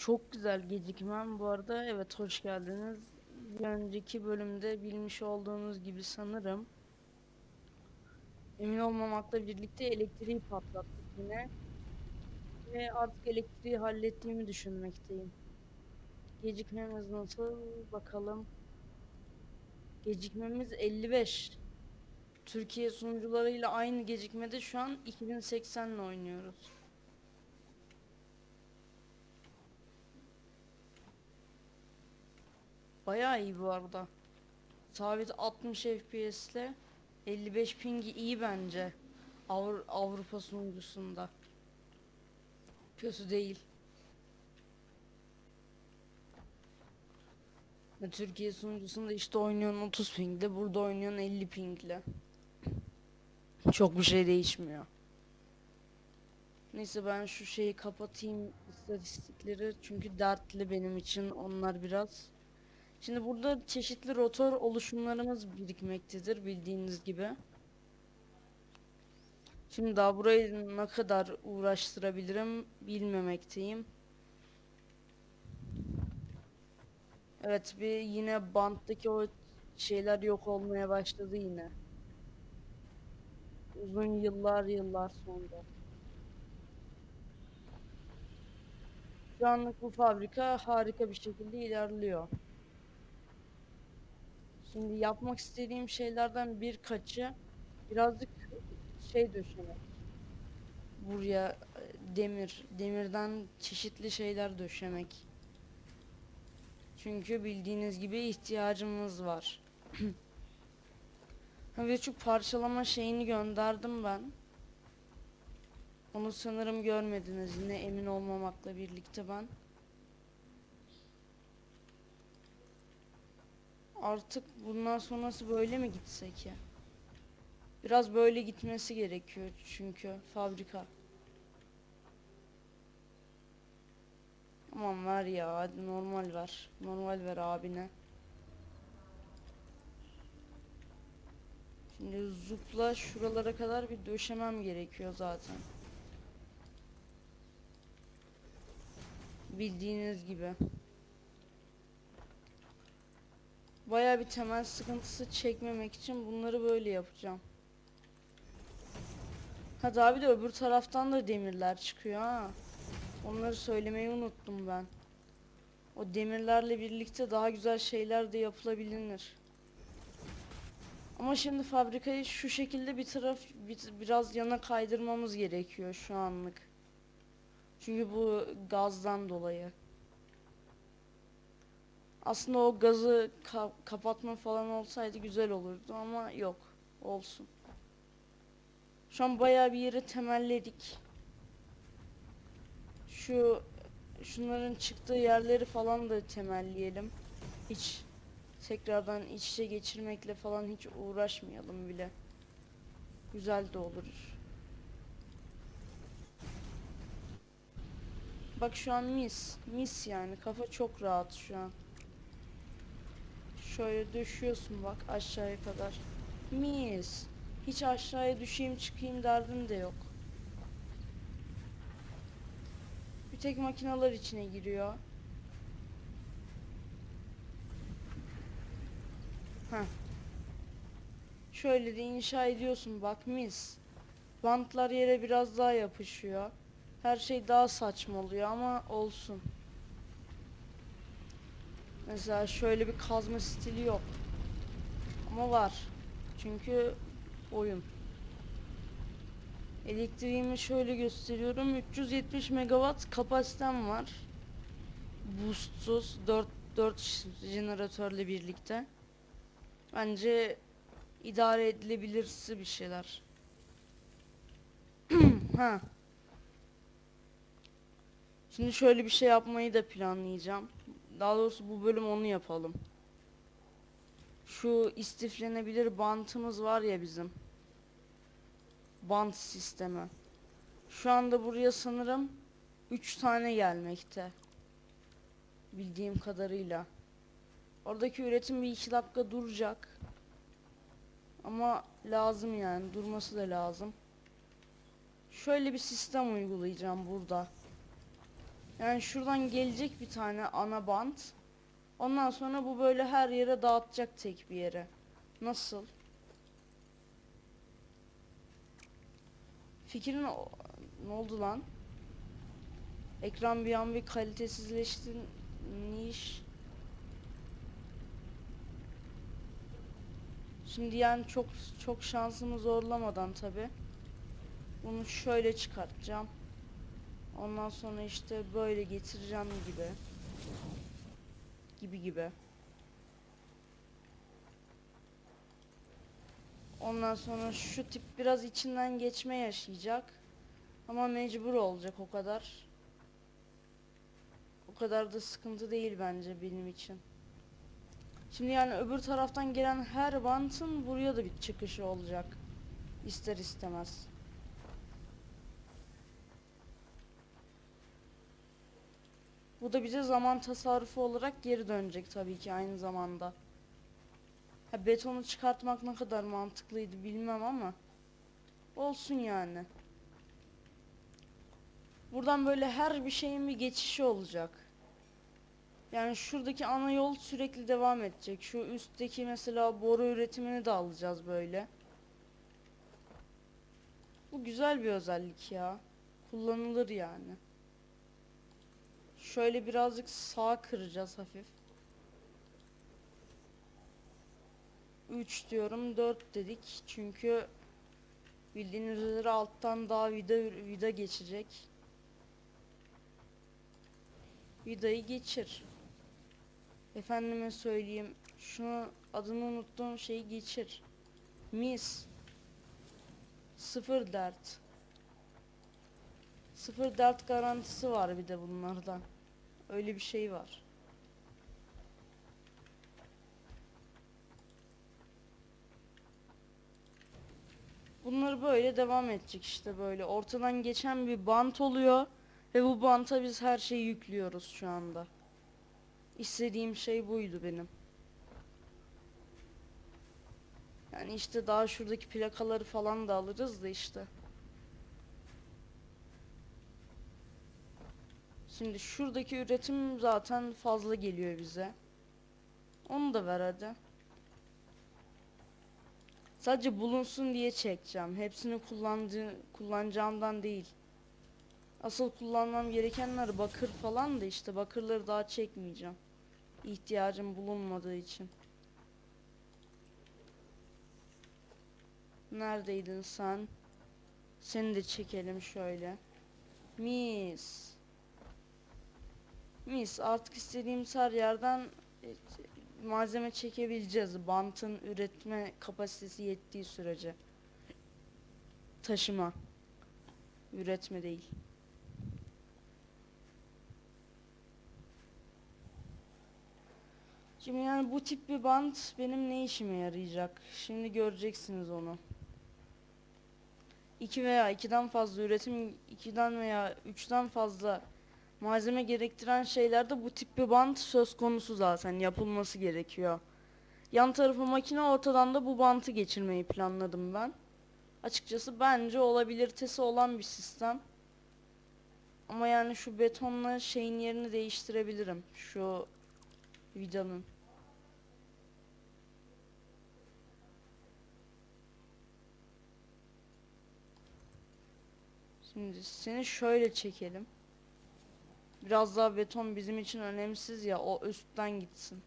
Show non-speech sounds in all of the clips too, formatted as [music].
Çok güzel gecikmem bu arada. Evet hoş geldiniz. Bir önceki bölümde bilmiş olduğunuz gibi sanırım emin olmamakla birlikte elektriği patlattık yine. Ve artık elektriği hallettiğimi düşünmekteyim. Gecikmemiz nasıl bakalım. Gecikmemiz 55. Türkiye sunucularıyla aynı gecikmede şu an 2080 ile oynuyoruz. Bayağı iyi bu arada. Sabit 60 FPS ile 55 pingi iyi bence. Avru- Avrupa sunucusunda. Kötü değil. Türkiye sunucusunda işte oynuyorsun 30 pingle, burada oynuyorsun 50 pingle. Çok bir şey değişmiyor. Neyse ben şu şeyi kapatayım istatistikleri çünkü dertli benim için onlar biraz. Şimdi burada çeşitli rotor oluşumlarımız birikmektedir bildiğiniz gibi. Şimdi daha burayı ne kadar uğraştırabilirim bilmemekteyim. Evet bir yine banttaki o şeyler yok olmaya başladı yine. Uzun yıllar yıllar sonra. Şu anlık bu fabrika harika bir şekilde ilerliyor. Şimdi yapmak istediğim şeylerden birkaçı birazcık şey döşemek. Buraya e, demir, demirden çeşitli şeyler döşemek. Çünkü bildiğiniz gibi ihtiyacımız var. [clears throat] Ve şu parçalama şeyini gönderdim ben. Onu sanırım görmediniz yine emin olmamakla birlikte ben. Artık bundan sonrası böyle mi gitsek ya? Biraz böyle gitmesi gerekiyor çünkü fabrika. Aman ver ya hadi normal ver. Normal ver abine. Şimdi zupla şuralara kadar bir döşemem gerekiyor zaten. Bildiğiniz gibi. Bayağı bir temel sıkıntısı çekmemek için bunları böyle yapacağım. Hadi abi de öbür taraftan da demirler çıkıyor ha. Onları söylemeyi unuttum ben. O demirlerle birlikte daha güzel şeyler de yapılabilir. Ama şimdi fabrikayı şu şekilde bir taraf bir- biraz yana kaydırmamız gerekiyor şu anlık. Çünkü bu gazdan dolayı. Aslında o gazı ka- kapatma falan olsaydı güzel olurdu ama yok. Olsun. Şu an bayağı bir yeri temelledik. Şu şunların çıktığı yerleri falan da temelleyelim. Hiç tekrardan iç içe geçirmekle falan hiç uğraşmayalım bile. Güzel de olur. Bak şu an mis. Mis yani. Kafa çok rahat şu an. Şöyle düşüyorsun bak aşağıya kadar. Mis. Hiç aşağıya düşeyim çıkayım derdin de yok. Bir tek makineler içine giriyor. Heh. Şöyle de inşa ediyorsun bak mis. Bantlar yere biraz daha yapışıyor. Her şey daha saçma oluyor ama olsun. Mesela şöyle bir kazma stili yok. Ama var. Çünkü oyun. Elektriğimi şöyle gösteriyorum. 370 megawatt kapasitem var. Boostsuz 4 4 jeneratörle birlikte. Bence idare edilebilirsi bir şeyler. [clears throat] ha. Şimdi şöyle bir şey yapmayı da planlayacağım. Daha doğrusu bu bölüm onu yapalım. Şu istiflenebilir bantımız var ya bizim. Bant sistemi. Şu anda buraya sanırım 3 tane gelmekte. Bildiğim kadarıyla. Oradaki üretim bir iki dakika duracak. Ama lazım yani durması da lazım. Şöyle bir sistem uygulayacağım burada. Yani şuradan gelecek bir tane ana bant. Ondan sonra bu böyle her yere dağıtacak tek bir yere. Nasıl? Fikrin ne oldu lan? Ekran bir an bir kalitesizleşti. Niş. Şimdi yani çok çok şansımı zorlamadan tabi. Bunu şöyle çıkartacağım. Ondan sonra işte böyle getireceğim gibi. Gibi gibi. Ondan sonra şu tip biraz içinden geçme yaşayacak. Ama mecbur olacak o kadar. O kadar da sıkıntı değil bence benim için. Şimdi yani öbür taraftan gelen her bantın buraya da bir çıkışı olacak. İster istemez. Bu da bize zaman tasarrufu olarak geri dönecek tabii ki aynı zamanda. Ha, betonu çıkartmak ne kadar mantıklıydı bilmem ama olsun yani. Buradan böyle her bir şeyin bir geçişi olacak. Yani şuradaki ana yol sürekli devam edecek. Şu üstteki mesela boru üretimini de alacağız böyle. Bu güzel bir özellik ya. Kullanılır yani. Şöyle birazcık sağ kıracağız hafif. 3 diyorum 4 dedik çünkü bildiğiniz üzere alttan daha vida vida geçecek. Vidayı geçir. Efendime söyleyeyim şunu adını unuttuğum şeyi geçir. Mis. Sıfır dert. Sıfır dert garantisi var bir de bunlardan. Öyle bir şey var. Bunları böyle devam edecek işte böyle. Ortadan geçen bir bant oluyor. Ve bu banta biz her şeyi yüklüyoruz şu anda. İstediğim şey buydu benim. Yani işte daha şuradaki plakaları falan da alırız da işte. Şimdi şuradaki üretim zaten fazla geliyor bize. Onu da ver hadi. Sadece bulunsun diye çekeceğim. Hepsini kullandığı, kullanacağımdan değil. Asıl kullanmam gerekenler bakır falan da işte bakırları daha çekmeyeceğim. İhtiyacım bulunmadığı için. Neredeydin sen? Seni de çekelim şöyle. Mis. Mis artık istediğimiz her yerden e, malzeme çekebileceğiz. Bantın üretme kapasitesi yettiği sürece. Taşıma. Üretme değil. Şimdi yani bu tip bir bant benim ne işime yarayacak? Şimdi göreceksiniz onu. 2 veya 2'den fazla üretim, 2'den veya 3'ten fazla malzeme gerektiren şeylerde bu tip bir bant söz konusu zaten yapılması gerekiyor. Yan tarafı makine ortadan da bu bantı geçirmeyi planladım ben. Açıkçası bence olabilitesi olan bir sistem. Ama yani şu betonla şeyin yerini değiştirebilirim. Şu vidanın. Şimdi seni şöyle çekelim. Biraz daha beton bizim için önemsiz ya o üstten gitsin.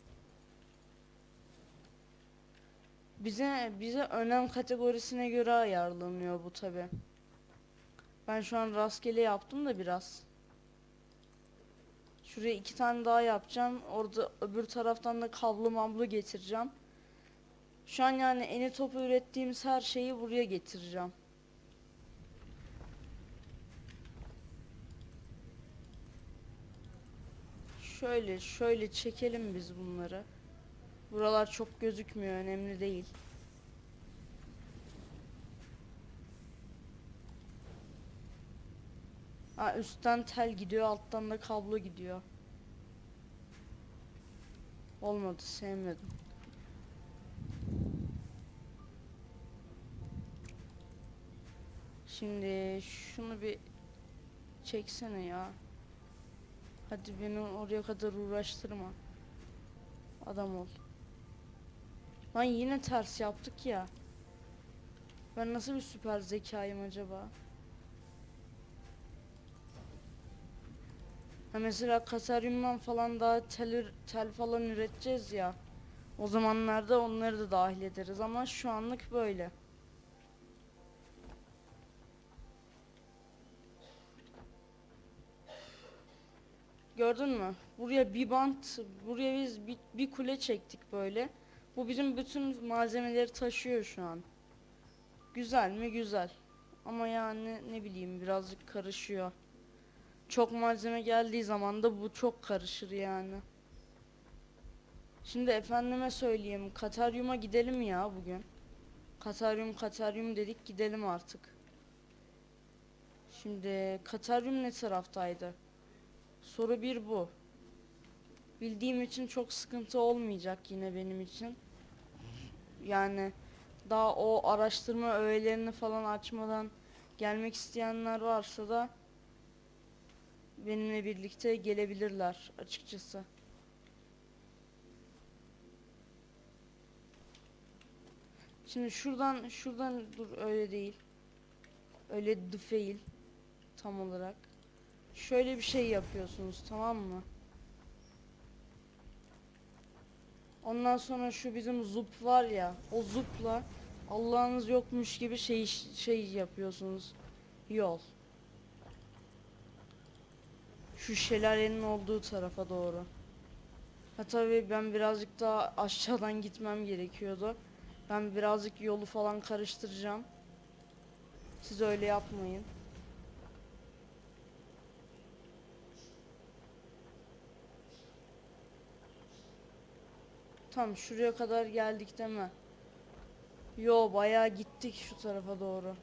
Bize bize önem kategorisine göre ayarlanıyor bu tabi. Ben şu an rastgele yaptım da biraz. Şuraya iki tane daha yapacağım. Orada öbür taraftan da kablo mablo getireceğim. Şu an yani eni topu ürettiğimiz her şeyi buraya getireceğim. Şöyle şöyle çekelim biz bunları. Buralar çok gözükmüyor önemli değil. Ha, üstten tel gidiyor alttan da kablo gidiyor. Olmadı sevmedim. Şimdi şunu bir çeksene ya. Hadi beni oraya kadar uğraştırma. Adam ol. Lan yine ters yaptık ya. Ben nasıl bir süper zekayım acaba? Ha mesela Kasaryum'dan falan daha tel, tel falan üreteceğiz ya. O zamanlarda onları da dahil ederiz ama şu anlık böyle. Gördün mü? Buraya bir bant, buraya biz bir, bir kule çektik böyle. Bu bizim bütün malzemeleri taşıyor şu an. Güzel mi? Güzel. Ama yani ne bileyim birazcık karışıyor. Çok malzeme geldiği zaman da bu çok karışır yani. Şimdi efendime söyleyeyim. Kataryum'a gidelim ya bugün. Kataryum Kataryum dedik gidelim artık. Şimdi Kataryum ne taraftaydı? Soru bir bu. Bildiğim için çok sıkıntı olmayacak yine benim için. Yani daha o araştırma öğelerini falan açmadan gelmek isteyenler varsa da benimle birlikte gelebilirler açıkçası. Şimdi şuradan şuradan dur öyle değil. Öyle değil tam olarak. Şöyle bir şey yapıyorsunuz tamam mı? Ondan sonra şu bizim zup var ya o zupla Allah'ınız yokmuş gibi şey şey yapıyorsunuz. Yol. Şu şelalenin olduğu tarafa doğru. Ha tabii ben birazcık daha aşağıdan gitmem gerekiyordu. Ben birazcık yolu falan karıştıracağım. Siz öyle yapmayın. Tam şuraya kadar geldik değil mi? Yo bayağı gittik şu tarafa doğru.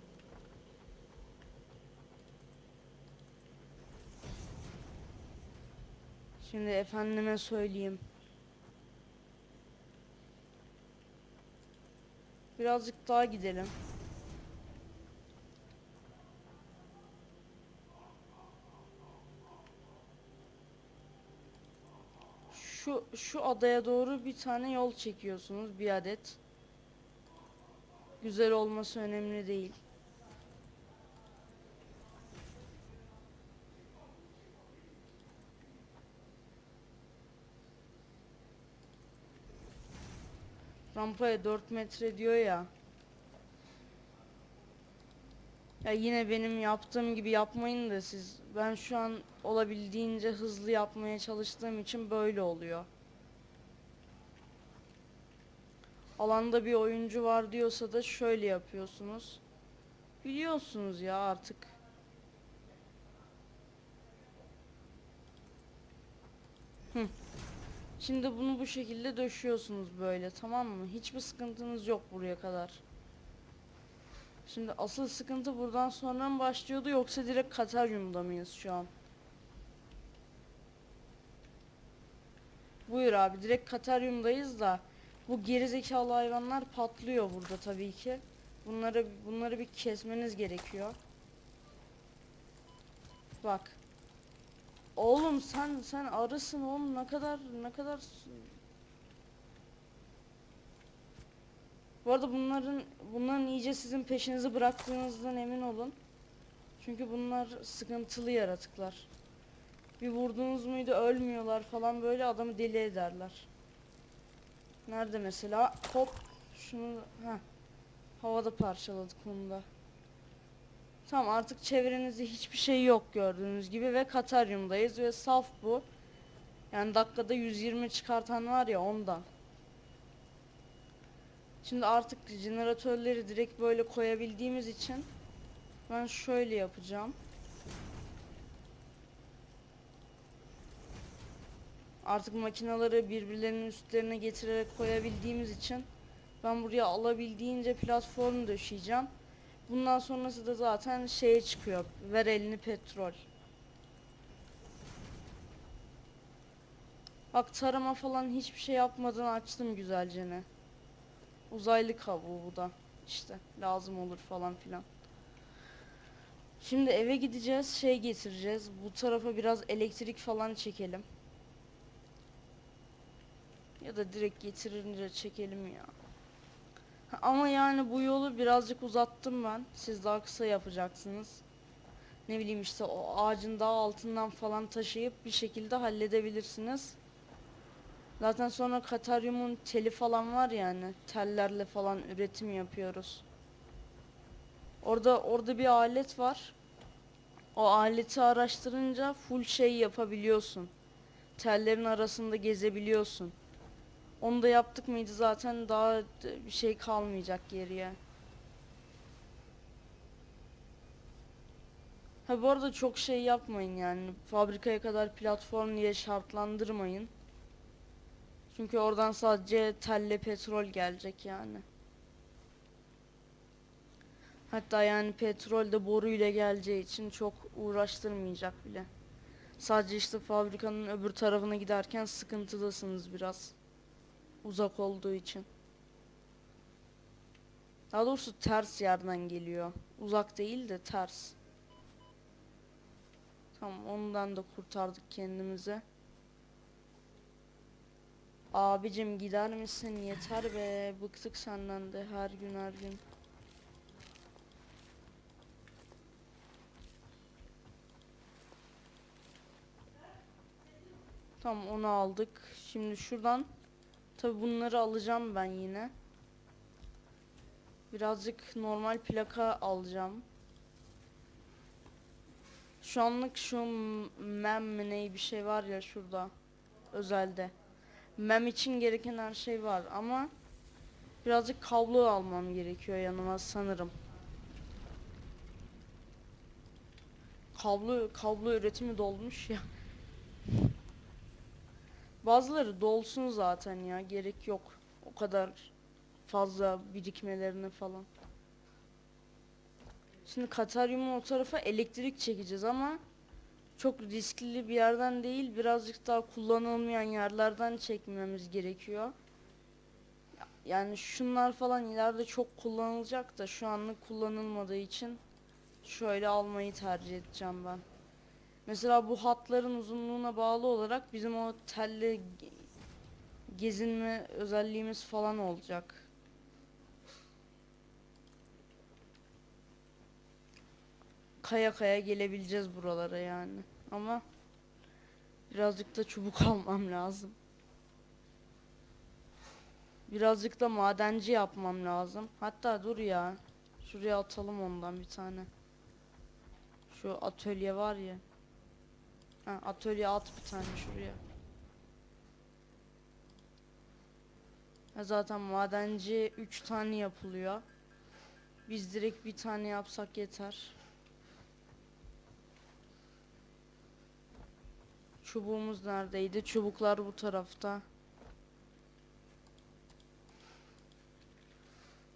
Şimdi efendime söyleyeyim. Birazcık daha gidelim. Şu adaya doğru bir tane yol çekiyorsunuz bir adet. Güzel olması önemli değil. Rampaya 4 metre diyor ya. Ya yine benim yaptığım gibi yapmayın da siz. Ben şu an olabildiğince hızlı yapmaya çalıştığım için böyle oluyor. Alanda bir oyuncu var diyorsa da şöyle yapıyorsunuz. Biliyorsunuz ya artık. Hı. Şimdi bunu bu şekilde döşüyorsunuz böyle tamam mı? Hiçbir sıkıntınız yok buraya kadar. Şimdi asıl sıkıntı buradan sonra mı başlıyordu yoksa direkt Kataryum'da mıyız şu an? Buyur abi direkt Kataryum'dayız da bu gerizekalı hayvanlar patlıyor burada tabii ki. Bunları bunları bir kesmeniz gerekiyor. Bak. Oğlum sen sen arısın oğlum ne kadar ne kadar Bu arada bunların bunların iyice sizin peşinizi bıraktığınızdan emin olun. Çünkü bunlar sıkıntılı yaratıklar. Bir vurduğunuz muydu ölmüyorlar falan böyle adamı deli ederler. Nerede mesela? Hop şunu ha havada parçaladık onu da. Tamam artık çevrenizde hiçbir şey yok gördüğünüz gibi ve Kataryum'dayız ve saf bu. Yani dakikada 120 çıkartan var ya ondan. Şimdi artık jeneratörleri direkt böyle koyabildiğimiz için ben şöyle yapacağım. Artık makinaları birbirlerinin üstlerine getirerek koyabildiğimiz için ben buraya alabildiğince platform döşeyeceğim. Bundan sonrası da zaten şeye çıkıyor. Ver elini petrol. Bak tarama falan hiçbir şey yapmadan açtım güzelce ne. Uzaylı kabuğu bu da. İşte lazım olur falan filan. Şimdi eve gideceğiz, şey getireceğiz. Bu tarafa biraz elektrik falan çekelim. Ya da direkt getirince çekelim ya. Ama yani bu yolu birazcık uzattım ben. Siz daha kısa yapacaksınız. Ne bileyim işte o ağacın daha altından falan taşıyıp bir şekilde halledebilirsiniz. Zaten sonra kataryumun teli falan var yani. Tellerle falan üretim yapıyoruz. Orada orada bir alet var. O aleti araştırınca full şey yapabiliyorsun. Tellerin arasında gezebiliyorsun. Onu da yaptık mıydı zaten daha bir şey kalmayacak geriye. Ha bu arada çok şey yapmayın yani. Fabrikaya kadar platform diye şartlandırmayın. Çünkü oradan sadece telle petrol gelecek yani. Hatta yani petrol de boruyla geleceği için çok uğraştırmayacak bile. Sadece işte fabrikanın öbür tarafına giderken sıkıntıdasınız biraz. Uzak olduğu için. Daha doğrusu ters yerden geliyor. Uzak değil de ters. Tamam ondan da kurtardık kendimizi. Abicim gider misin? Yeter be. Bıktık senden de her gün her gün. Tamam onu aldık. Şimdi şuradan tabi bunları alacağım ben yine. Birazcık normal plaka alacağım. Şu anlık şu mem mi ne bir şey var ya şurada özelde. Mem için gereken her şey var ama birazcık kablo almam gerekiyor yanıma sanırım. Kablo kablo üretimi dolmuş ya. Bazıları dolsun zaten ya gerek yok. O kadar fazla birikmelerini falan. Şimdi Kataryum'un o tarafa elektrik çekeceğiz ama çok riskli bir yerden değil birazcık daha kullanılmayan yerlerden çekmemiz gerekiyor. Ya- Yani şunlar falan ileride çok kullanılacak da şu anlık kullanılmadığı için şöyle almayı tercih edeceğim ben. Mesela bu hatların uzunluğuna bağlı olarak bizim o telle ge- gezinme özelliğimiz falan olacak. Kaya kaya gelebileceğiz buralara yani. Ama birazcık da çubuk [laughs] almam lazım. Birazcık da madenci yapmam lazım. Hatta dur ya. Şuraya atalım ondan bir tane. Şu atölye var ya. Atölye at bir tane şuraya. Ya zaten madenci 3 tane yapılıyor. Biz direkt bir tane yapsak yeter. Çubuğumuz neredeydi? Çubuklar bu tarafta.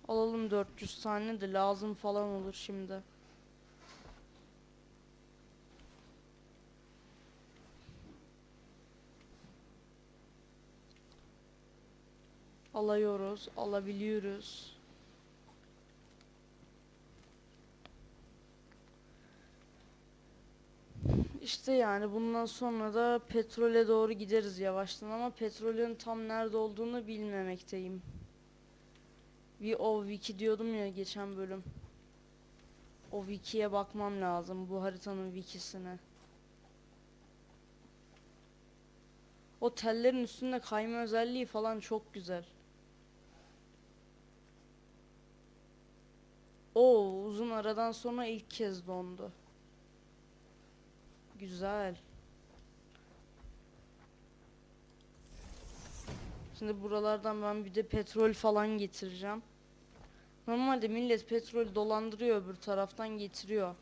Alalım 400 tane de lazım falan olur şimdi. Alıyoruz, alabiliyoruz. İşte yani bundan sonra da petrole doğru gideriz yavaştan ama petrolün tam nerede olduğunu bilmemekteyim. Bir o wiki diyordum ya geçen bölüm. O wikiye bakmam lazım bu haritanın wikisine. O tellerin üstünde kayma özelliği falan çok güzel. Oo uzun aradan sonra ilk kez dondu. Güzel. Şimdi buralardan ben bir de petrol falan getireceğim. Normalde millet petrol dolandırıyor öbür taraftan getiriyor.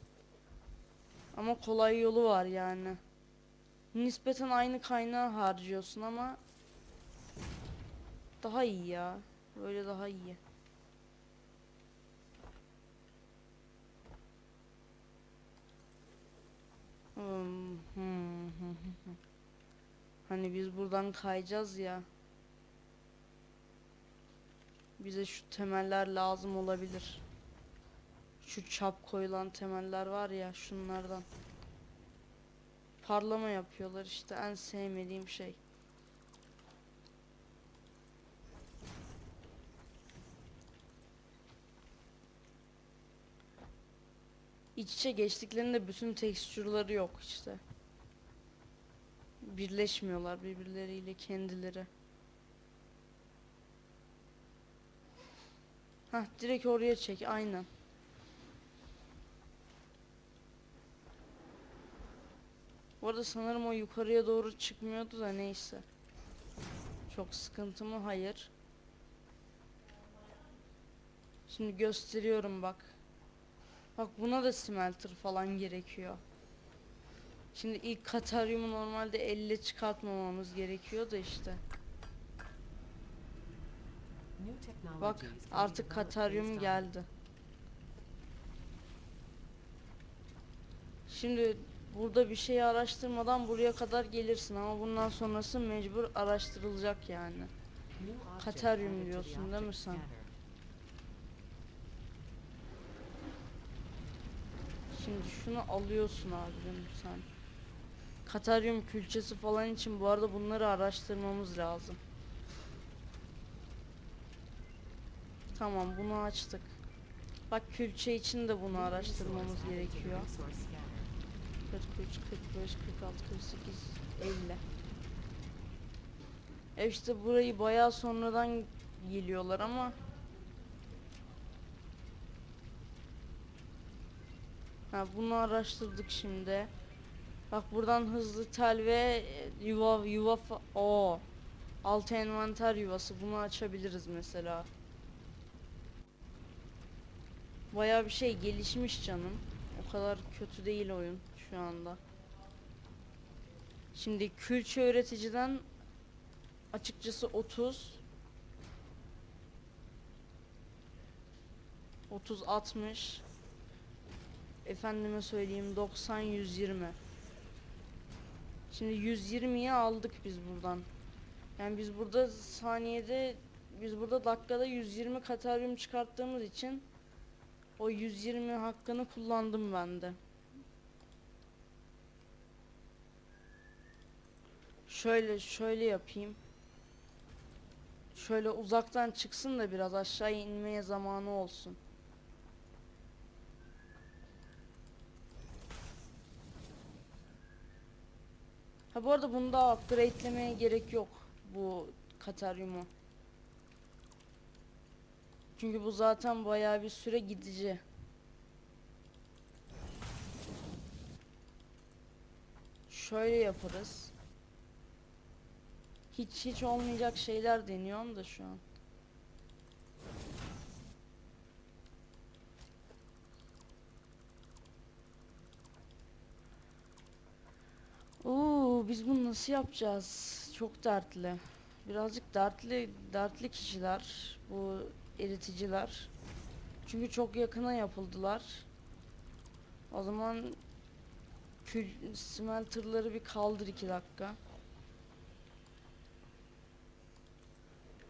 Ama kolay yolu var yani. Nispeten aynı kaynağı harcıyorsun ama daha iyi ya. Böyle daha iyi. Hani biz buradan kayacağız ya. Bize şu temeller lazım olabilir. Şu çap koyulan temeller var ya şunlardan. Parlama yapıyorlar işte en sevmediğim şey. İç içe geçtiklerinde bütün tekstürleri yok işte. Birleşmiyorlar birbirleriyle kendileri. Hah direkt oraya çek aynen. Bu arada sanırım o yukarıya doğru çıkmıyordu da neyse. Çok sıkıntı mı? Hayır. Şimdi gösteriyorum bak. Bak buna da smelter falan gerekiyor. Şimdi ilk kataryumu normalde elle çıkartmamamız gerekiyor da işte. Bak artık kataryum geldi. Şimdi burada bir şeyi araştırmadan buraya kadar gelirsin ama bundan sonrası mecbur araştırılacak yani. Kataryum diyorsun değil mi sen? Şimdi şunu alıyorsun abim sen. Kataryum külçesi falan için bu arada bunları araştırmamız lazım. Tamam bunu açtık. Bak külçe için de bunu araştırmamız gerekiyor. 43, 45, 46, 48, 50. E işte burayı bayağı sonradan geliyorlar ama Ha bunu araştırdık şimdi. Bak buradan hızlı tel ve yuva yuva o altı envanter yuvası bunu açabiliriz mesela. Bayağı bir şey gelişmiş canım. O kadar kötü değil oyun şu anda. Şimdi külçe üreticiden açıkçası 30 30 60 efendime söyleyeyim 90 120 Şimdi 120'yi aldık biz buradan. Yani biz burada saniyede biz burada dakikada 120 kataryum çıkarttığımız için o 120 hakkını kullandım ben de. Şöyle şöyle yapayım. Şöyle uzaktan çıksın da biraz aşağı inmeye zamanı olsun. Ha bu arada bunu da upgrade'lemeye gerek yok bu Kataryum'u. Çünkü bu zaten bayağı bir süre gidici. Şöyle yaparız. Hiç hiç olmayacak şeyler deniyorum da şu an. Oo, biz bunu nasıl yapacağız? Çok dertli. Birazcık dertli, dertli kişiler bu eriticiler. Çünkü çok yakına yapıldılar. O zaman smelterları bir kaldır iki dakika.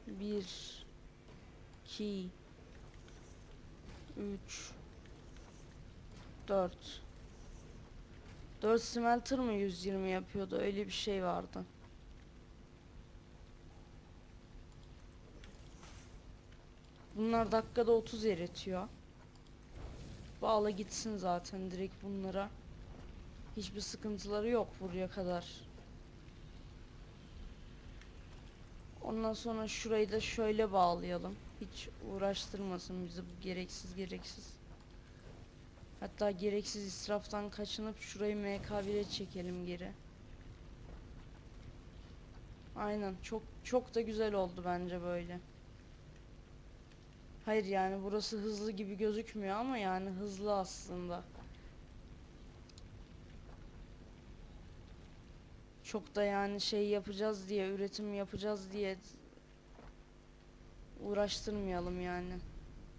Bir, iki, üç, dört. 4 smelter mı 120 yapıyordu? Öyle bir şey vardı. Bunlar dakikada 30 eritiyor. Bağla gitsin zaten direkt bunlara. Hiçbir sıkıntıları yok buraya kadar. Ondan sonra şurayı da şöyle bağlayalım. Hiç uğraştırmasın bizi bu gereksiz gereksiz. Hatta gereksiz israftan kaçınıp şurayı MK1'e çekelim geri. Aynen çok çok da güzel oldu bence böyle. Hayır yani burası hızlı gibi gözükmüyor ama yani hızlı aslında. Çok da yani şey yapacağız diye, üretim yapacağız diye uğraştırmayalım yani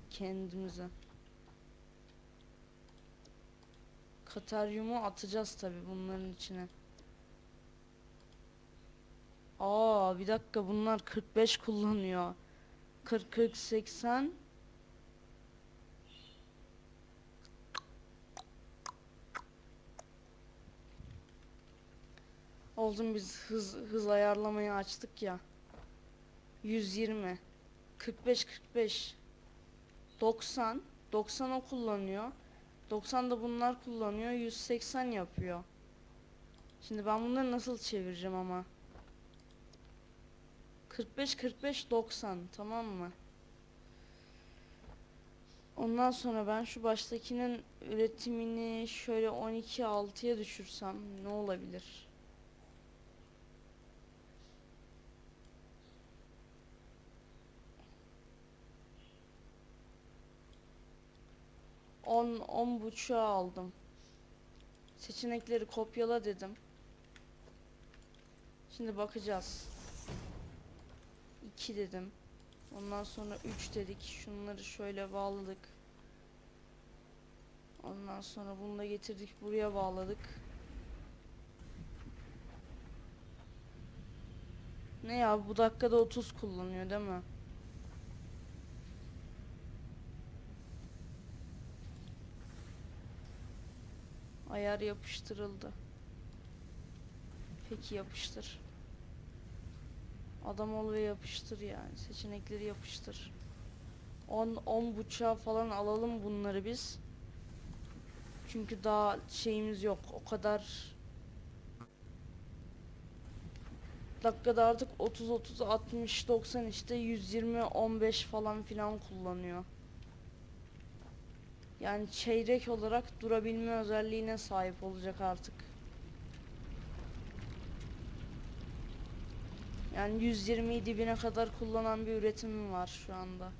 kendimize. Kataryumu atacağız tabi bunların içine. Aa bir dakika bunlar 45 kullanıyor. 40 40 80 Oldum biz hız hız ayarlamayı açtık ya. 120 45 45 90 90 o kullanıyor. 90 da bunlar kullanıyor. 180 yapıyor. Şimdi ben bunları nasıl çevireceğim ama? 45 45 90 tamam mı? Ondan sonra ben şu baştakinin üretimini şöyle 12 6'ya düşürsem ne olabilir? On, on buçuğa aldım. Seçenekleri kopyala dedim. Şimdi bakacağız. 2 dedim. Ondan sonra 3 dedik. Şunları şöyle bağladık. Ondan sonra bunu da getirdik buraya bağladık. Ne ya bu dakikada 30 kullanıyor değil mi? Ayar yapıştırıldı. Peki yapıştır. Adam ol ve yapıştır yani. Seçenekleri yapıştır. 10 10 buçuğa falan alalım bunları biz. Çünkü daha şeyimiz yok. O kadar dakikada artık 30 30 60 90 işte 120 15 falan filan kullanıyor. Yani çeyrek olarak durabilme özelliğine sahip olacak artık. Yani 120'yi dibine kadar kullanan bir üretimim var şu anda.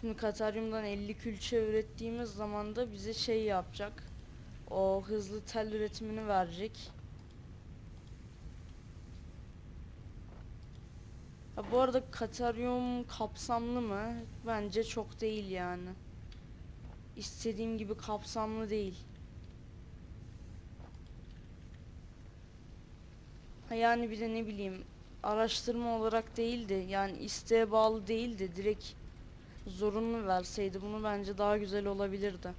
Şimdi Kataryum'dan 50 külçe ürettiğimiz zaman da bize şey yapacak. O hızlı tel üretimini verecek. Ha, bu arada Kataryum kapsamlı mı? Bence çok değil yani. İstediğim gibi kapsamlı değil. Yani bir de ne bileyim araştırma olarak değildi yani isteğe bağlı değildi direkt zorunlu verseydi bunu bence daha güzel olabilirdi.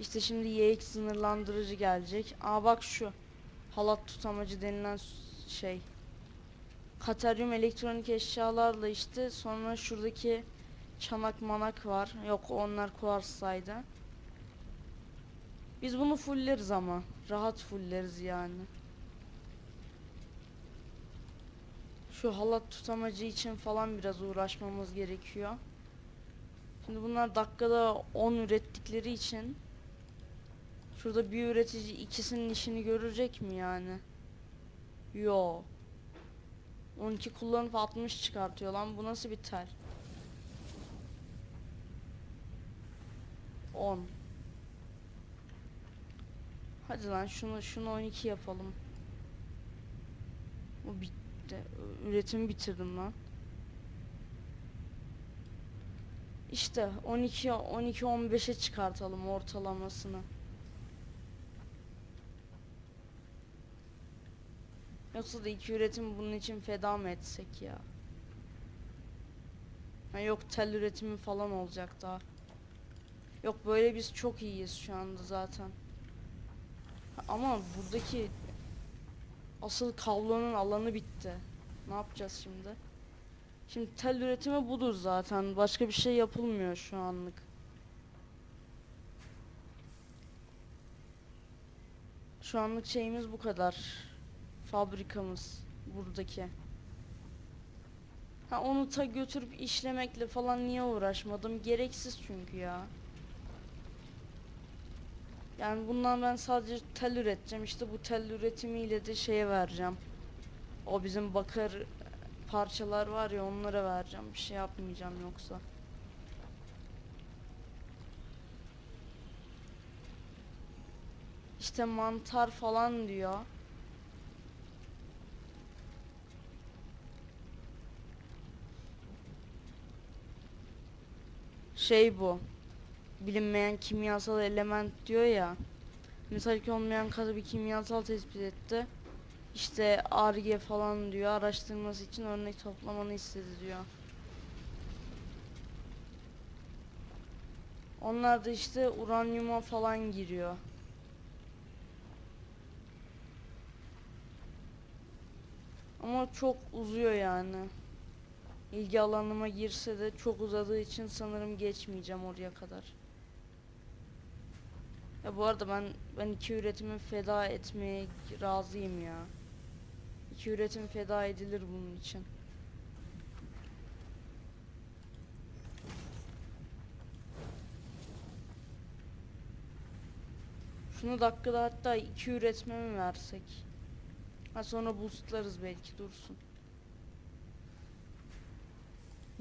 İşte şimdi YX sınırlandırıcı gelecek. Aa bak şu halat tutamacı denilen şey. Kateryum elektronik eşyalarla işte sonra şuradaki çanak manak var. Yok onlar kuarssaydı. Biz bunu fulleriz ama. Rahat fulleriz yani. Şu halat tutamacı için falan biraz uğraşmamız gerekiyor. Şimdi bunlar dakikada 10 ürettikleri için şurada bir üretici ikisinin işini görecek mi yani? Yo. 12 kullanıp 60 çıkartıyor lan. Bu nasıl bir tel? 10. Hadi lan şunu şunu 12 yapalım. Bu bitti. Üretimi bitirdim lan. İşte 12 12 15'e çıkartalım ortalamasını. Yoksa da iki üretim bunun için feda mı etsek ya? Ha yok tel üretimi falan olacak daha. Yok böyle biz çok iyiyiz şu anda zaten. Ha, Ama buradaki asıl kablonun alanı bitti. Ne yapacağız şimdi? Şimdi tel üretimi budur zaten. Başka bir şey yapılmıyor şu anlık. Şu anlık şeyimiz bu kadar. Fabrikamız buradaki. Ha onu ta götürüp işlemekle falan niye uğraşmadım? Gereksiz çünkü ya. Yani bundan ben sadece tel üreteceğim. İşte bu tel üretimiyle de şeye vereceğim. O bizim bakır parçalar var ya onlara vereceğim. Bir şey yapmayacağım yoksa. İşte mantar falan diyor. Şey bu. Bilinmeyen kimyasal element diyor ya. Metalik olmayan katı bir kimyasal tespit etti. İşte ARGE falan diyor. Araştırması için örnek toplamanı istedi diyor. Onlar da işte uranyuma falan giriyor. Ama çok uzuyor yani. İlgi alanıma girse de çok uzadığı için sanırım geçmeyeceğim oraya kadar. Ya bu arada ben ben iki üretimi feda etmeye razıyım ya. İki üretim feda edilir bunun için. Şunu dakikada hatta iki üretme mi versek? Ha sonra boostlarız belki dursun.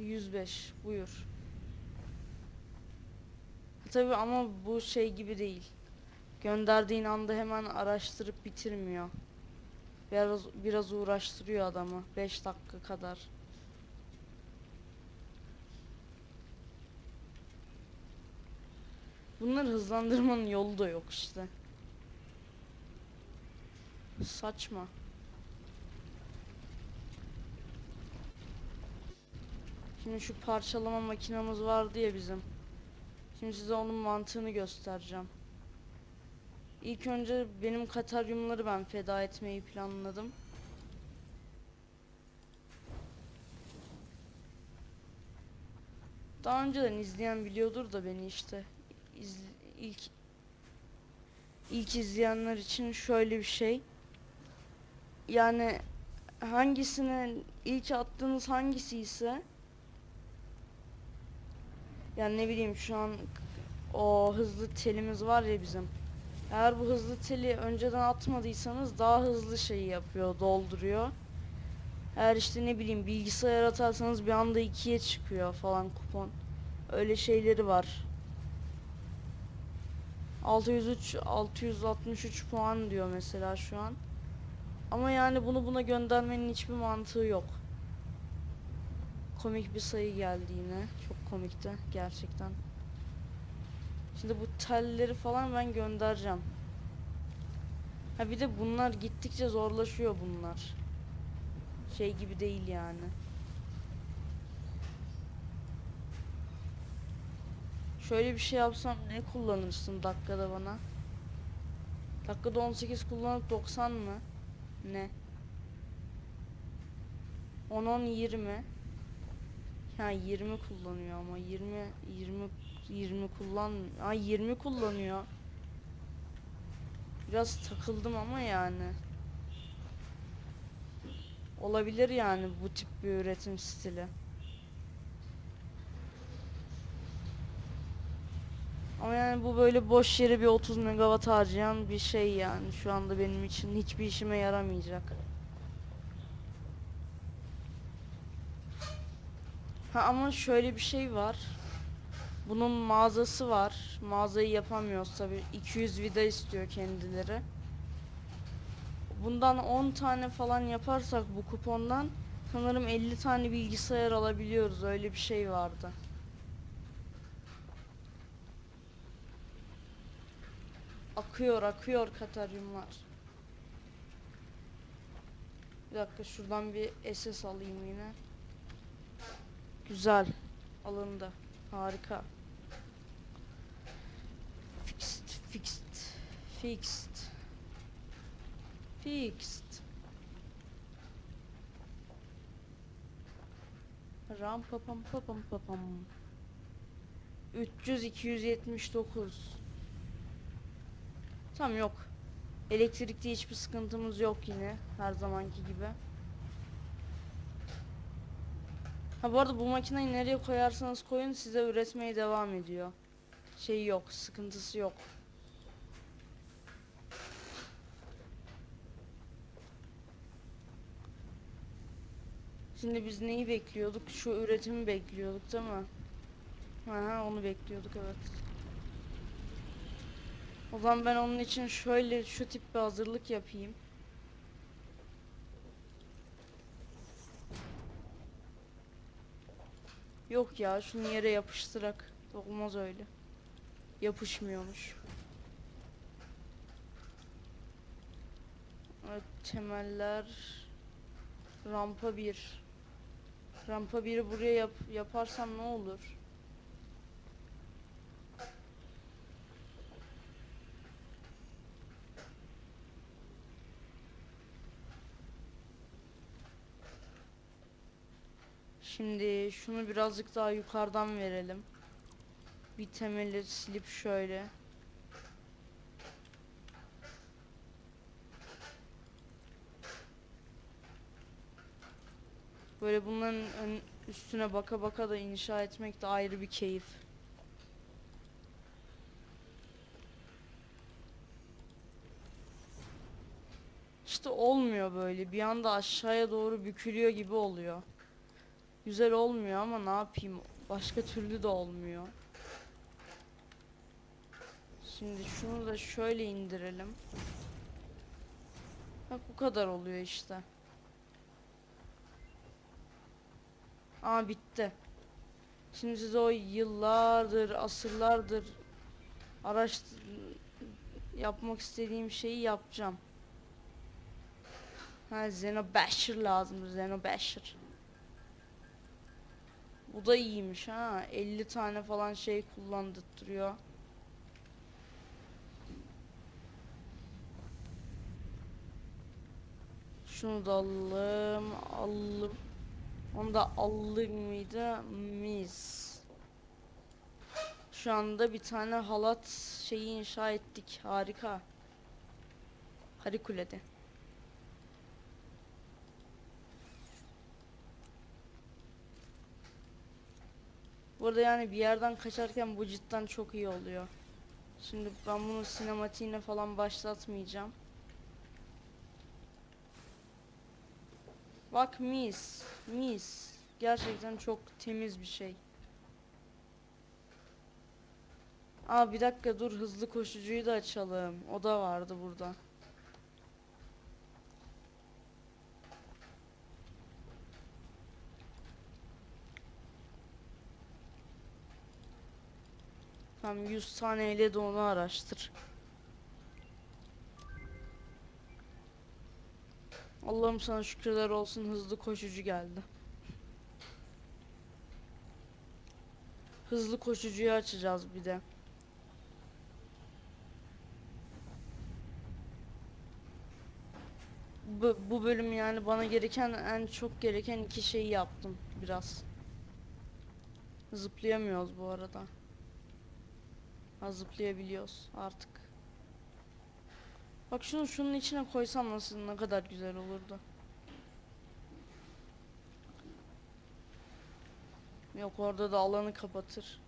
105 buyur. Tabi ama bu şey gibi değil. Gönderdiğin anda hemen araştırıp bitirmiyor. Biraz biraz uğraştırıyor adamı 5 dakika kadar. Bunları hızlandırmanın yolu da yok işte. Saçma. Şimdi şu parçalama makinamız vardı ya bizim. Şimdi size onun mantığını göstereceğim. İlk önce benim kataryumları ben feda etmeyi planladım. Daha önceden izleyen biliyordur da beni işte. İz, ilk ilk izleyenler için şöyle bir şey. Yani hangisine ilk attığınız hangisi ise yani ne bileyim şu an o hızlı telimiz var ya bizim. Eğer bu hızlı teli önceden atmadıysanız daha hızlı şeyi yapıyor, dolduruyor. Eğer işte ne bileyim bilgisayar atarsanız bir anda ikiye çıkıyor falan kupon. Öyle şeyleri var. 603 663 puan diyor mesela şu an. Ama yani bunu buna göndermenin hiçbir mantığı yok. Komik bir sayı geldi yine. Çok komikti gerçekten. Şimdi bu telleri falan ben göndereceğim. Ha bir de bunlar gittikçe zorlaşıyor bunlar. Şey gibi değil yani. Şöyle bir şey yapsam ne kullanırsın dakikada bana? Dakikada 18 kullanıp 90 mı? Ne? 10 10 20. Ha 20 kullanıyor ama 20 20 20 kullan Ay 20 kullanıyor. Biraz takıldım ama yani. Olabilir yani bu tip bir üretim stili. Ama yani bu böyle boş yere bir 30 megawatt harcayan bir şey yani şu anda benim için hiçbir işime yaramayacak. Ha ama şöyle bir şey var. Bunun mağazası var. Mağazayı yapamıyoruz tabi. 200 vida istiyor kendileri. Bundan 10 tane falan yaparsak bu kupondan sanırım 50 tane bilgisayar alabiliyoruz. Öyle bir şey vardı. Akıyor akıyor kataryumlar. Bir dakika şuradan bir SS alayım yine. Güzel. Alındı. Harika. Fixed, fixed, fixed, fixed. Ram papam papam papam. 300 279. Tam yok. Elektrikte hiçbir sıkıntımız yok yine her zamanki gibi. Ha bu arada bu makineyi nereye koyarsanız koyun size üretmeye devam ediyor. Şey yok, sıkıntısı yok. Şimdi biz neyi bekliyorduk? Şu üretimi bekliyorduk değil mi? Aha onu bekliyorduk evet. O zaman ben onun için şöyle şu tip bir hazırlık yapayım. Yok ya şunu yere yapıştırak. Olmaz öyle. Yapışmıyormuş. Evet temeller rampa 1. Rampa 1'i buraya yap yaparsam ne olur? Şimdi şunu birazcık daha yukarıdan verelim. Bir temeli silip şöyle. Böyle bunların üstüne baka baka da inşa etmek de ayrı bir keyif. İşte olmuyor böyle. Bir anda aşağıya doğru bükülüyor gibi oluyor. Güzel olmuyor ama ne yapayım? Başka türlü de olmuyor. Şimdi şunu da şöyle indirelim. Bak bu kadar oluyor işte. Aa bitti. Şimdi size o yıllardır, asırlardır araş yapmak istediğim şeyi yapacağım. Ha Xenobasher lazım. Xenobasher. Bu da iyiymiş ha. 50 tane falan şey kullandırtıyor. Şunu da alalım. Alalım. Onu da alır mıydı? Mis. Şu anda bir tane halat şeyi inşa ettik. Harika. Harikulade. Bu arada yani bir yerden kaçarken bu cidden çok iyi oluyor. Şimdi ben bunu sinematiğine falan başlatmayacağım. Bak mis, mis. Gerçekten çok temiz bir şey. Aa bir dakika dur hızlı koşucuyu da açalım. O da vardı burada. Tamam 100 taneyle de onu araştır. Allah'ım sana şükürler olsun hızlı koşucu geldi. Hızlı koşucuyu açacağız bir de. Bu, bu bölüm yani bana gereken en çok gereken iki şeyi yaptım biraz. Zıplayamıyoruz bu arada. Ha zıplayabiliyoruz artık. Bak şunu şunun içine koysam nasıl ne kadar güzel olurdu. Yok orada da alanı kapatır.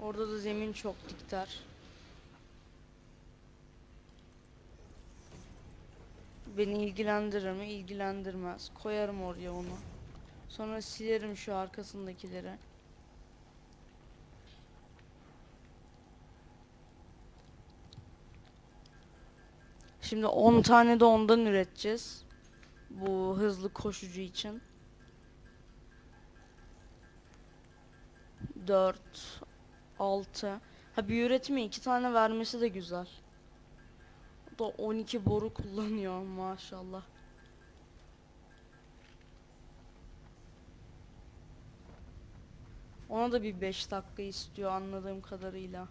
Orada da zemin çok dikter. Beni ilgilendirir mi? İlgilendirmez. Koyarım oraya onu. Sonra silerim şu arkasındakileri. Şimdi 10 tane de ondan üreteceğiz. Bu hızlı koşucu için. 4 6 Ha bir üretime 2 tane vermesi de güzel. O da 12 boru kullanıyor maşallah. Ona da bir 5 dakika istiyor anladığım kadarıyla.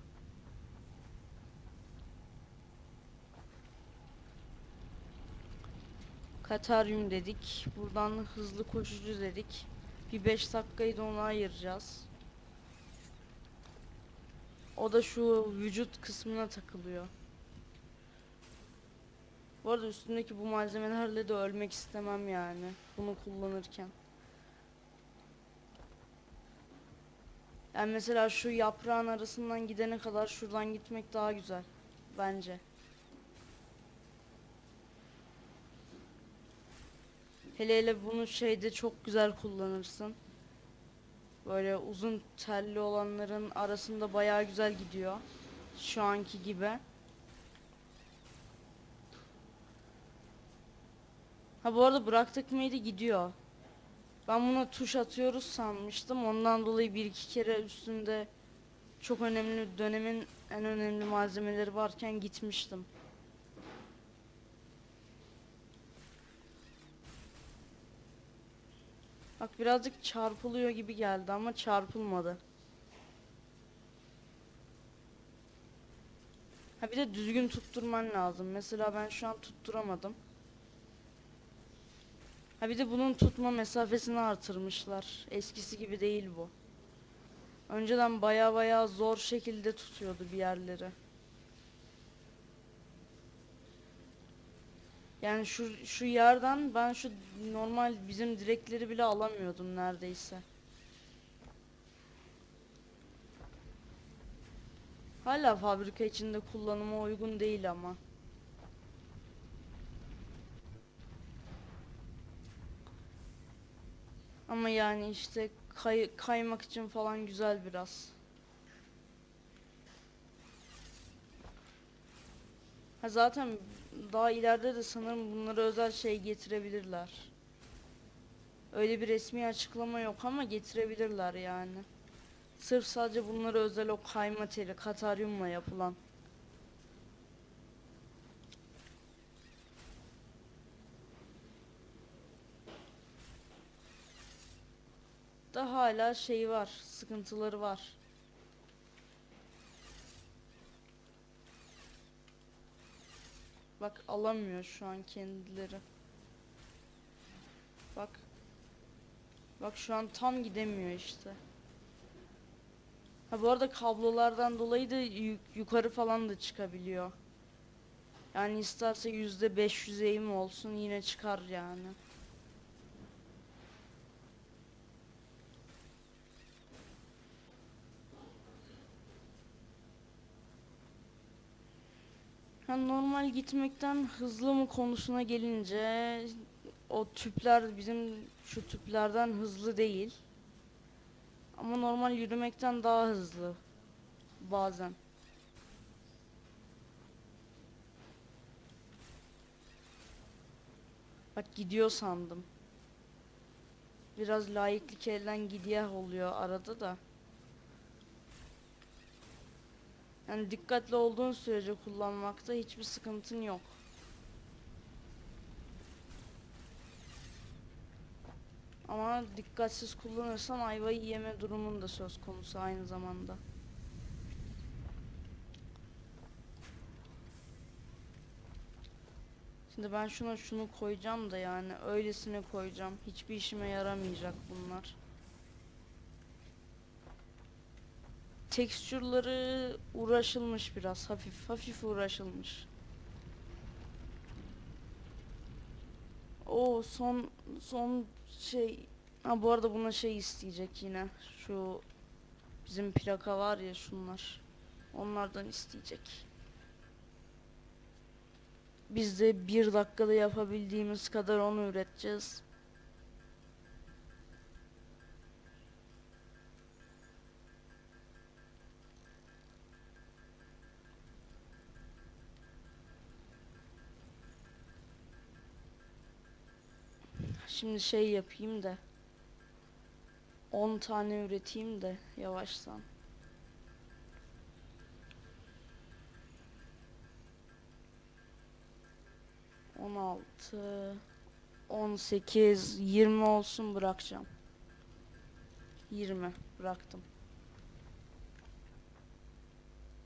Kataryum dedik. Buradan hızlı koşucu dedik. Bir 5 dakikayı da ona ayıracağız. O da şu vücut kısmına takılıyor. Bu arada üstündeki bu malzemelerle de ölmek istemem yani. Bunu kullanırken. Yani mesela şu yaprağın arasından gidene kadar şuradan gitmek daha güzel. Bence. Hele hele bunu şeyde çok güzel kullanırsın. Böyle uzun telli olanların arasında bayağı güzel gidiyor. Şu anki gibi. Ha bu arada bıraktık mıydı gidiyor. Ben buna tuş atıyoruz sanmıştım. Ondan dolayı bir iki kere üstünde çok önemli dönemin en önemli malzemeleri varken gitmiştim. Bak birazcık çarpılıyor gibi geldi ama çarpılmadı. Ha bir de düzgün tutturman lazım. Mesela ben şu an tutturamadım. Ha bir de bunun tutma mesafesini artırmışlar. Eskisi gibi değil bu. Önceden baya baya zor şekilde tutuyordu bir yerleri. Yani şu şu yerden ben şu normal bizim direkleri bile alamıyordum neredeyse. Hala fabrika içinde kullanıma uygun değil ama. Ama yani işte kay- kaymak için falan güzel biraz. Ha zaten daha ileride de sanırım bunlara özel şey getirebilirler. Öyle bir resmi açıklama yok ama getirebilirler yani. Sırf sadece bunlara özel o kayma teli, kataryumla yapılan. Da hala şey var, sıkıntıları var. Bak alamıyor şu an kendileri. Bak. Bak şu an tam gidemiyor işte. Ha bu arada kablolardan dolayı da yuk- yukarı falan da çıkabiliyor. Yani isterse yüzde 500 eğim olsun yine çıkar yani. Normal gitmekten hızlı mı konusuna gelince o tüpler bizim şu tüplerden hızlı değil. Ama normal yürümekten daha hızlı bazen. Bak gidiyor sandım. Biraz layıklık elden gidiyor oluyor arada da. Yani dikkatli olduğun sürece kullanmakta hiçbir sıkıntın yok. Ama dikkatsiz kullanırsan ayvayı yeme durumun da söz konusu aynı zamanda. Şimdi ben şuna şunu koyacağım da yani öylesine koyacağım. Hiçbir işime yaramayacak bunlar. Tekstürleri uğraşılmış biraz hafif hafif uğraşılmış. O son son şey ha bu arada buna şey isteyecek yine şu bizim plaka var ya şunlar onlardan isteyecek. Biz de bir dakikada yapabildiğimiz kadar onu üreteceğiz. Şimdi şey yapayım da 10 tane üreteyim de yavaştan. On altı, on sekiz, yirmi olsun bırakacağım. Yirmi bıraktım.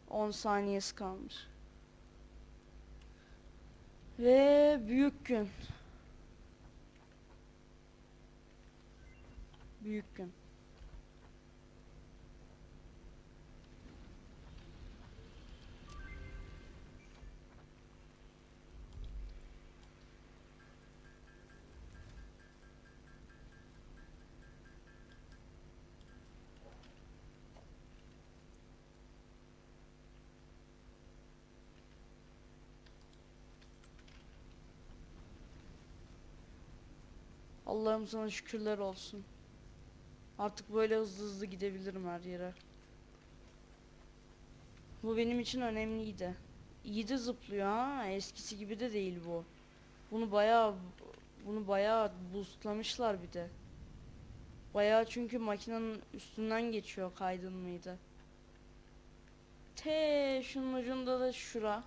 On saniyesi kalmış. Ve büyük gün. Büyük gün. Allah'ım sana şükürler olsun. Artık böyle hızlı hızlı gidebilirim her yere. Bu benim için önemliydi. İyi de zıplıyor ha. Eskisi gibi de değil bu. Bunu bayağı bunu bayağı boostlamışlar bir de. Bayağı çünkü makinenin üstünden geçiyor kaydın mıydı? Te şunun ucunda da şura.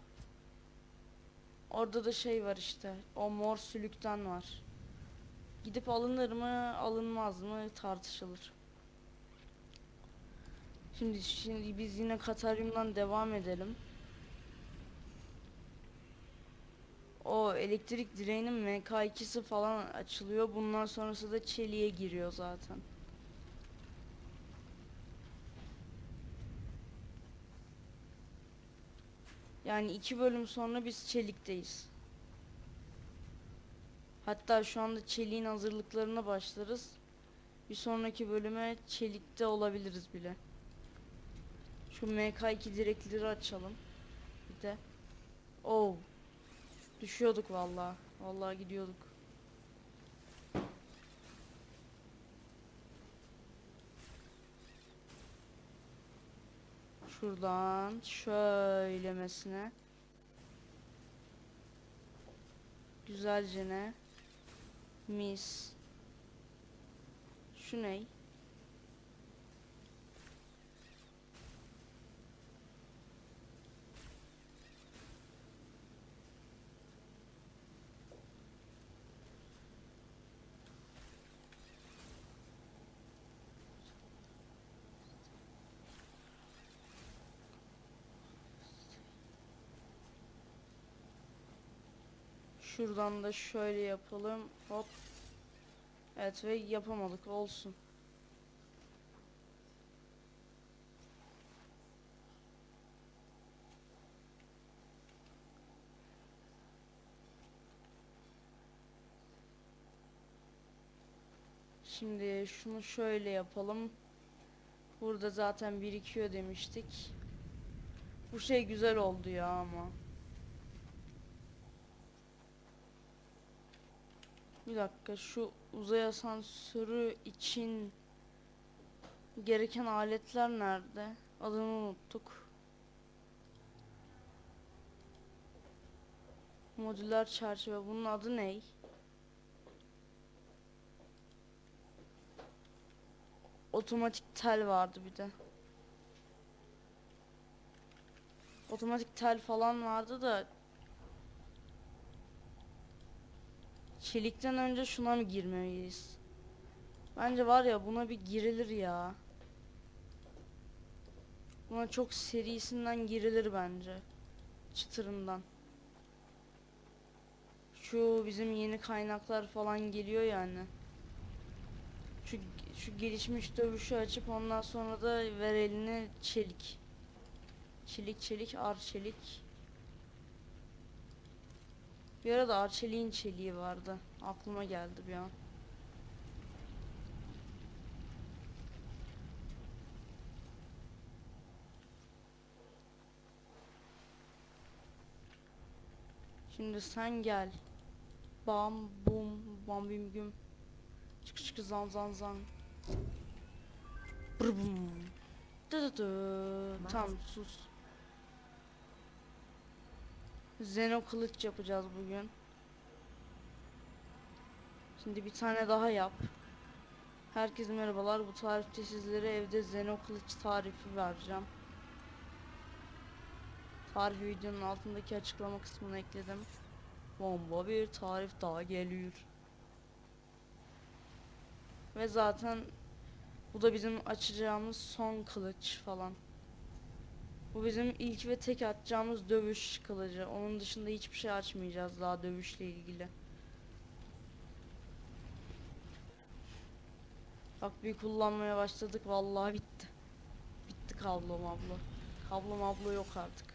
Orada da şey var işte. O mor sülükten var. Gidip alınır mı, alınmaz mı tartışılır. Şimdi şimdi biz yine Kataryum'dan devam edelim. O elektrik direğinin MK2'si falan açılıyor. Bundan sonrası da çeliğe giriyor zaten. Yani iki bölüm sonra biz çelikteyiz. Hatta şu anda çeliğin hazırlıklarına başlarız. Bir sonraki bölüme çelikte olabiliriz bile. Şu MK2 direkleri açalım. Bir de. Oh. Düşüyorduk vallahi. Vallahi gidiyorduk. Şuradan şöylemesine. Güzelce ne? Mis. Şu ney? Şuradan da şöyle yapalım. Hop. Evet ve yapamadık. Olsun. Şimdi şunu şöyle yapalım. Burada zaten birikiyor demiştik. Bu şey güzel oldu ya ama. Bir dakika şu uzay asansörü için gereken aletler nerede? Adını unuttuk. Modüler çerçeve bunun adı ne? Otomatik tel vardı bir de. Otomatik tel falan vardı da Çelikten önce şuna mı girmeliyiz? Bence var ya buna bir girilir ya. Buna çok serisinden girilir bence. Çıtırından. Şu bizim yeni kaynaklar falan geliyor yani. Şu, şu gelişmiş dövüşü açıp ondan sonra da ver eline çelik. Çelik çelik ar çelik. Bir arada Arçelik'in çeliği vardı. Aklıma geldi bir an. Şimdi sen gel. Bam bum bam bim güm. Çık çık zan zan zan. Brr bum. Dı dı dı. Tamam sus. Zeno kılıç yapacağız bugün. Şimdi bir tane daha yap. Herkese merhabalar. Bu tarifte sizlere evde Zeno kılıç tarifi vereceğim. Tarif videonun altındaki açıklama kısmına ekledim. Bomba bir tarif daha geliyor. Ve zaten bu da bizim açacağımız son kılıç falan. Bu bizim ilk ve tek atacağımız dövüş kılıcı. Onun dışında hiçbir şey açmayacağız daha dövüşle ilgili. Bak bir kullanmaya başladık vallahi bitti. Bitti kablo mablo. Kablo mablo yok artık.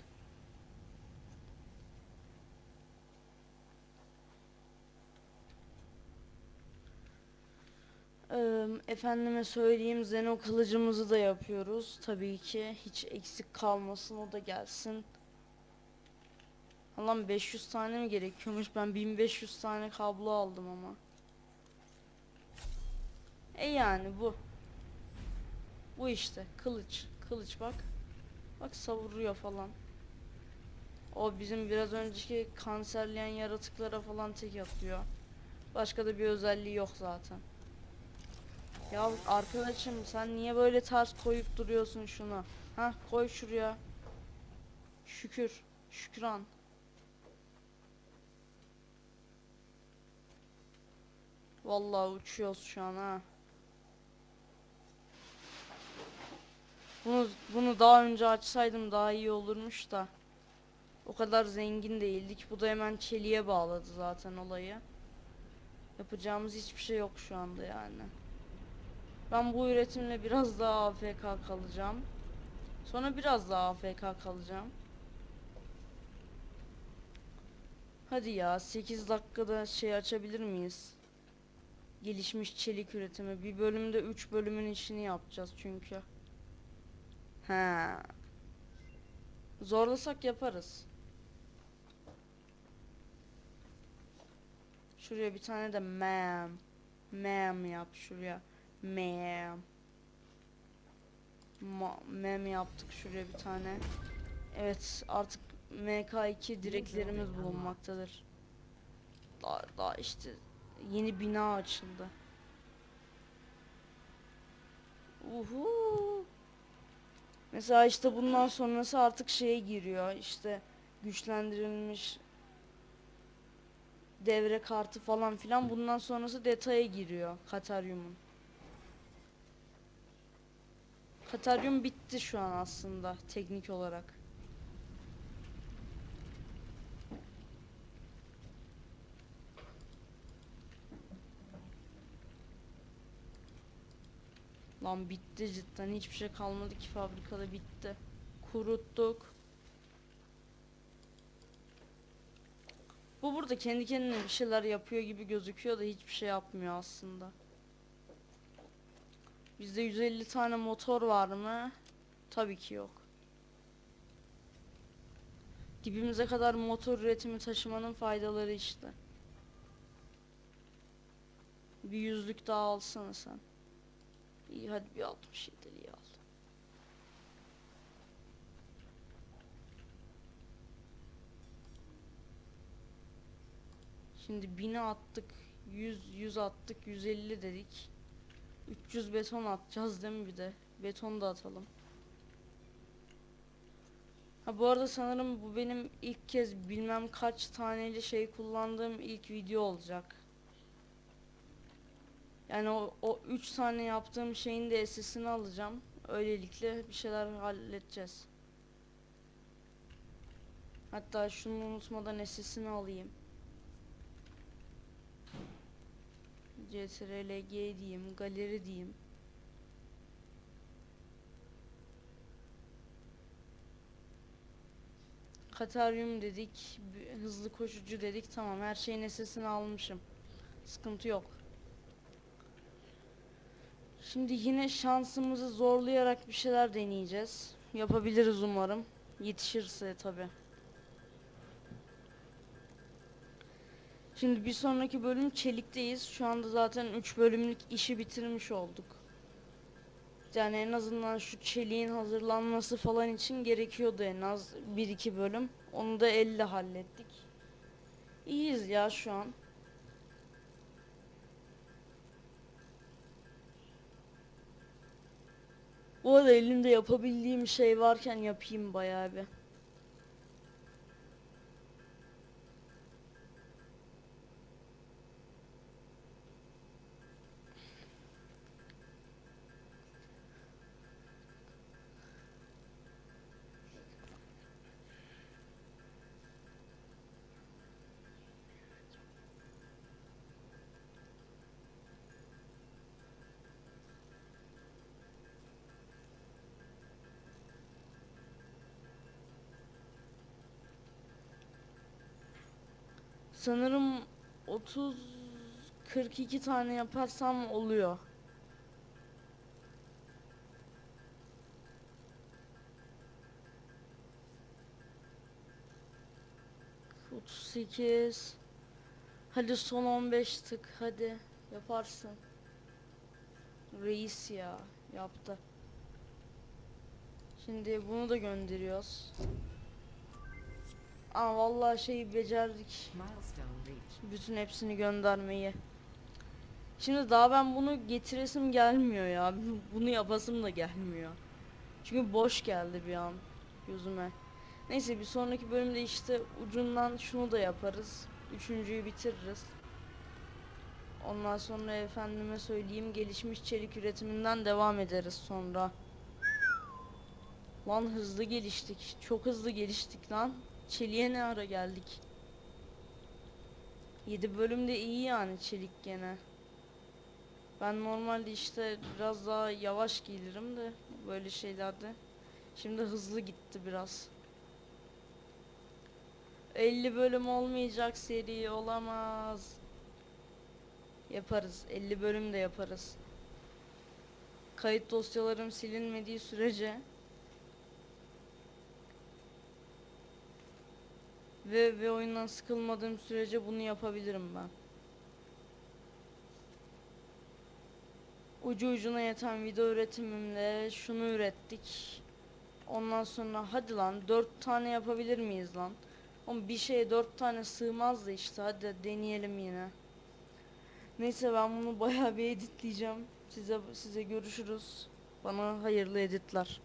Efendime söyleyeyim Zeno kılıcımızı da yapıyoruz. Tabii ki hiç eksik kalmasın o da gelsin. Allah'ım 500 tane mi gerekiyormuş? Ben 1500 tane kablo aldım ama. E yani bu. Bu işte kılıç. Kılıç bak. Bak savuruyor falan. O bizim biraz önceki kanserleyen yaratıklara falan tek atıyor. Başka da bir özelliği yok zaten. Ya arkadaşım sen niye böyle ters koyup duruyorsun şunu? Ha koy şuraya. Şükür. Şükran. Vallahi uçuyoruz şu an ha. Bunu bunu daha önce açsaydım daha iyi olurmuş da. O kadar zengin değildik. Bu da hemen çeliğe bağladı zaten olayı. Yapacağımız hiçbir şey yok şu anda yani. Ben bu üretimle biraz daha AFK kalacağım. Sonra biraz daha AFK kalacağım. Hadi ya 8 dakikada şey açabilir miyiz? Gelişmiş çelik üretimi. Bir bölümde 3 bölümün işini yapacağız çünkü. He. Zorlasak yaparız. Şuraya bir tane de ma'am. Ma'am yap şuraya. Ma mem yaptık şuraya bir tane. Evet artık MK2 direklerimiz bulunmaktadır. Daha, daha işte yeni bina açıldı. Uhu. Mesela işte bundan sonrası artık şeye giriyor. İşte güçlendirilmiş devre kartı falan filan bundan sonrası detaya giriyor Kataryum'un. Kataryum bitti şu an aslında teknik olarak. Lan bitti cidden hiçbir şey kalmadı ki fabrikada bitti. Kuruttuk. Bu burada kendi kendine bir şeyler yapıyor gibi gözüküyor da hiçbir şey yapmıyor aslında. Bizde 150 tane motor var mı? Tabii ki yok. Dibimize kadar motor üretimi taşımanın faydaları işte. Bir yüzlük daha alsana sen. İyi hadi bir 67'liği al. Şimdi 1000'e attık. 100 100 attık. 150 dedik. 300 beton atacağız değil mi bir de? Beton da atalım. Ha bu arada sanırım bu benim ilk kez bilmem kaç taneli şey kullandığım ilk video olacak. Yani o, o üç tane yaptığım şeyin de SS'ini alacağım. Öylelikle bir şeyler halledeceğiz. Hatta şunu unutmadan SS'ini alayım. CTRL-G diyeyim, galeri diyeyim. Kataryum dedik, hızlı koşucu dedik. Tamam, her şeyin SS'ini almışım. Sıkıntı yok. Şimdi yine şansımızı zorlayarak bir şeyler deneyeceğiz. Yapabiliriz umarım. Yetişirse tabi. Şimdi bir sonraki bölüm çelikteyiz. Şu anda zaten 3 bölümlük işi bitirmiş olduk. Yani en azından şu çeliğin hazırlanması falan için gerekiyordu en az 1-2 bölüm. Onu da elle hallettik. İyiyiz ya şu an. Bu arada elimde yapabildiğim şey varken yapayım bayağı bir. Sanırım 30 42 tane yaparsam oluyor. Otuz sekiz. Hadi son 15 tık hadi yaparsın. Reis ya yaptı. Şimdi bunu da gönderiyoruz. Aa vallahi şeyi becerdik. Bütün hepsini göndermeyi. Şimdi daha ben bunu getiresim gelmiyor ya. Bunu yapasım da gelmiyor. Çünkü boş geldi bir an gözüme. Neyse bir sonraki bölümde işte ucundan şunu da yaparız. Üçüncüyü bitiririz. Ondan sonra efendime söyleyeyim gelişmiş çelik üretiminden devam ederiz sonra. Lan hızlı geliştik. Çok hızlı geliştik lan. Çeliğe ne ara geldik? 7 bölümde iyi yani çelik gene. Ben normalde işte biraz daha yavaş gelirim de böyle şeylerde. Şimdi hızlı gitti biraz. 50 bölüm olmayacak seri olamaz. Yaparız. 50 bölüm de yaparız. Kayıt dosyalarım silinmediği sürece ve ve oyundan sıkılmadığım sürece bunu yapabilirim ben. Ucu ucuna yeten video üretimimle şunu ürettik. Ondan sonra hadi lan 4 tane yapabilir miyiz lan? Ama bir şeye 4 tane sığmaz da işte hadi deneyelim yine. Neyse ben bunu bayağı bir editleyeceğim. Size size görüşürüz. Bana hayırlı editler.